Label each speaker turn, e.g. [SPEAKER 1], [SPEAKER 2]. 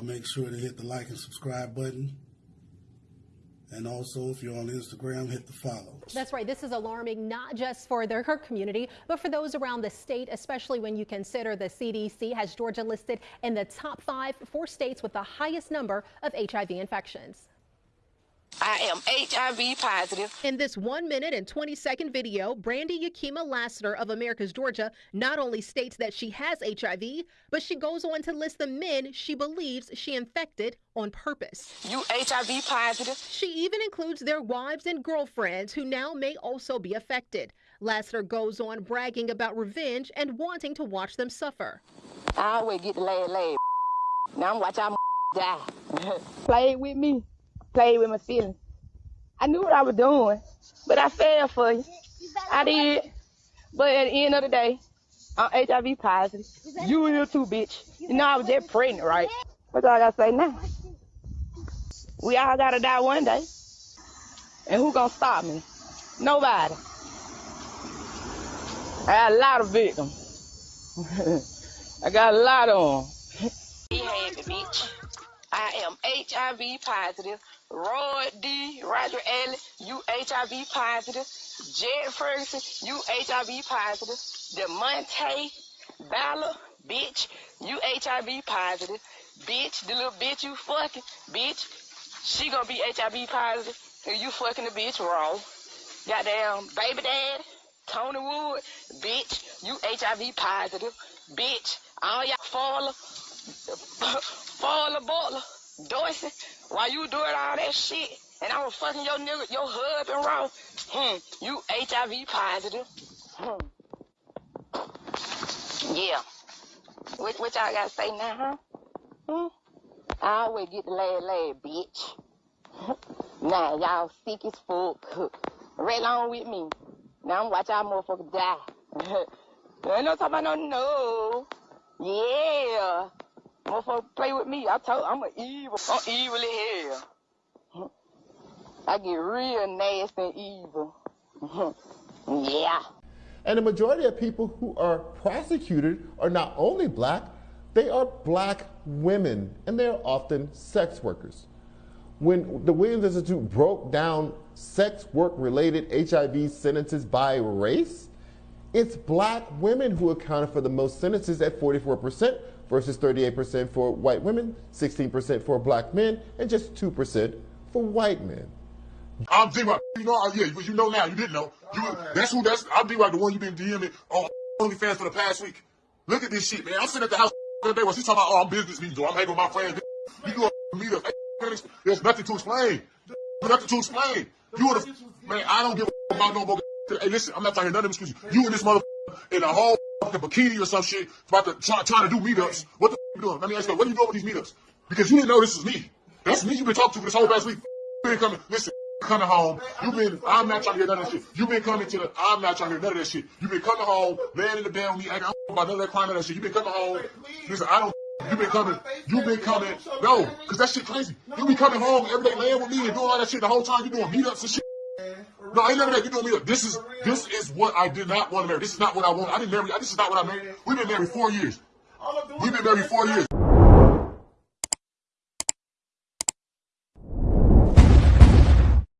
[SPEAKER 1] uh, make sure to hit the like and subscribe button. And also, if you're on Instagram, hit the follow.
[SPEAKER 2] That's right. This is alarming not just for their, her community, but for those around the state, especially when you consider the CDC has Georgia listed in the top five for states with the highest number of HIV infections.
[SPEAKER 3] I am HIV positive.
[SPEAKER 2] In this one minute and 20 second video, Brandy Yakima Lassiter of Americus Georgia, not only states that she has HIV, but she goes on to list the men she believes she infected on purpose.
[SPEAKER 3] You HIV positive.
[SPEAKER 2] She even includes their wives and girlfriends who now may also be affected. Lassiter goes on bragging about revenge and wanting to watch them suffer.
[SPEAKER 3] I always get the last laugh. Now I'm watching die.
[SPEAKER 4] Play with me play with my feelings. I knew what I was doing, but I fell for you. I did. But at the end of the day, I'm HIV positive. You here too, bitch. You know I was just pregnant, right? What all I gotta say now? We all gotta die one day. And who gonna stop me? Nobody. I got a lot of victims. I got a lot of them.
[SPEAKER 3] I am HIV positive. Roy D. Roger Allen, you HIV positive. Jed Ferguson, you HIV positive. DeMonte Ballard, bitch, you HIV positive. Bitch, the little bitch you fucking, bitch, she gonna be HIV positive. And you fucking the bitch raw. Goddamn baby dad, Tony Wood, bitch, you HIV positive. Bitch, all y'all faller, faller, baller. Dorsey, while you doing all that shit, and I was fucking your nigga, your husband wrong, hmm, you HIV positive. Hmm. Yeah. What, what y'all gotta say now, huh? Hmm? I always get the last laugh, bitch. now y'all sick as fuck. Right along with me. Now I'm watch y'all motherfuckers die. ain't no talking about no no. Yeah. Motherfucker play with me. I told I'm an evil. I'm evil hell. I get real nasty and evil. yeah.
[SPEAKER 5] And the majority of people who are prosecuted are not only black, they are black women, and they are often sex workers. When the Williams Institute broke down sex work related HIV sentences by race, it's black women who accounted for the most sentences at 44%, versus 38% for white women, 16% for black men, and just 2% for white men.
[SPEAKER 6] I'm D-Rock. You know, yeah, you know now. You didn't know. You, that's who. That's I'm D-Rock, the one you've been DMing on OnlyFans for the past week. Look at this shit, man. I'm sitting at the house the other day when she's talking about, oh, I'm business meetings, I'm hanging with my friends. You do a meetup. There's nothing to explain. There's nothing to explain. You would have, man. I don't give a about no more. Hey, listen, I'm not talking none of them excuses. You and this mother in a whole fucking bikini or some shit about to try, trying to do meetups. What the f- you doing? Let me ask you, what are you doing with these meetups? Because you didn't know this is me. That's me you've been talking to for this whole past week. Been coming, listen, coming home. You've been, I'm not trying to hear none of that shit. You've been coming to the, I'm not trying to hear none of that shit. You've been coming home, laying in the bed with me, don't about none of that of that shit. You've been coming home. Listen, I don't, you've been coming, you've been coming, no, because that shit crazy. You be coming home every day laying with me and doing all that shit the whole time you doing meetups and shit. No, I ain't of that. You know me. This is this is what I did not want to marry. This is not what I want. I didn't marry. This is not what I married. We've been married four years. We've been married four years.